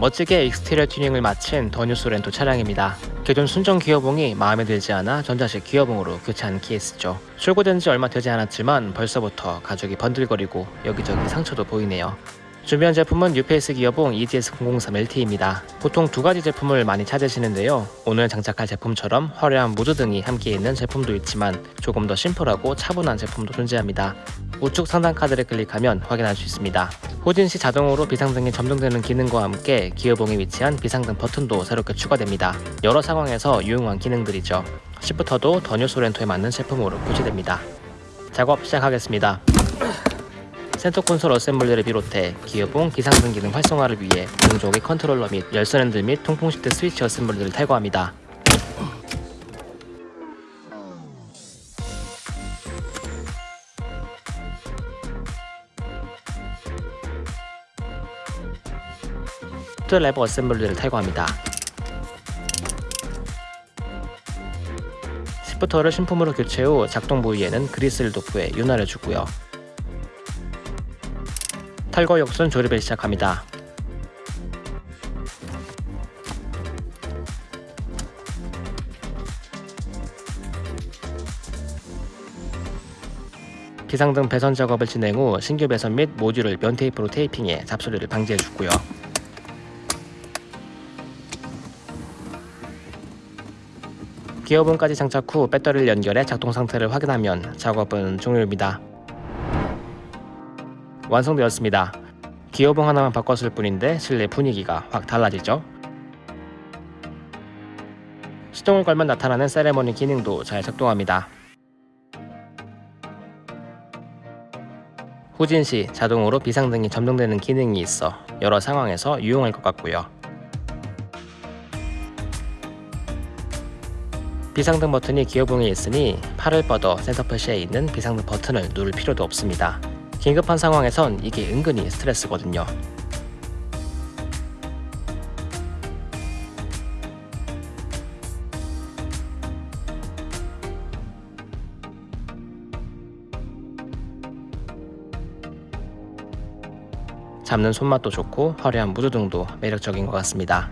멋지게 exterior 튜닝을 마친 더 뉴 쏘렌토 차량입니다. 기존 순정 기어봉이 마음에 들지 않아 전자식 기어봉으로 교체한 케이스죠. 출고된 지 얼마 되지 않았지만 벌써부터 가죽이 번들거리고 여기저기 상처도 보이네요. 준비한 제품은 뉴페이스 기어봉 EDS003LT입니다. 보통 두 가지 제품을 많이 찾으시는데요. 오늘 장착할 제품처럼 화려한 무드등이 함께 있는 제품도 있지만 조금 더 심플하고 차분한 제품도 존재합니다. 우측 상단 카드를 클릭하면 확인할 수 있습니다. 후진 시 자동으로 비상등이 점등되는 기능과 함께 기어봉에 위치한 비상등 버튼도 새롭게 추가됩니다. 여러 상황에서 유용한 기능들이죠. shifter도 더 뉴 쏘렌토에 맞는 제품으로 교체됩니다. 작업 시작하겠습니다. 센터 콘솔 assembly를 비롯해 기어봉 비상등 기능 활성화를 위해 공조기 컨트롤러 및 열선 핸들 및 통풍 시트 스위치 assembly를 탈거합니다. 레버 어셈블리를 탈거합니다. 시프터를 신품으로 교체 후 작동 부위에는 그리스를 도포해 윤활해 주고요. 탈거 역순 조립을 시작합니다. 비상등 배선 작업을 진행 후 신규 배선 및 모듈을 면 테이프로 테이핑해 잡소리를 방지해 주고요. 기어봉까지 장착 후 배터리를 연결해 작동 상태를 확인하면 작업은 종료입니다. 완성되었습니다. 기어봉 하나만 바꿨을 뿐인데 실내 분위기가 확 달라지죠? 시동을 걸면 나타나는 세레머니 기능도 잘 작동합니다. 후진 시 자동으로 비상등이 점등되는 기능이 있어 여러 상황에서 유용할 것 같고요. 비상등 버튼이 기어봉에 있으니 팔을 뻗어 센터 표시에 있는 비상등 버튼을 누를 필요도 없습니다. 긴급한 상황에선 이게 은근히 스트레스거든요. 잡는 손맛도 좋고 화려한 무드등도 매력적인 것 같습니다.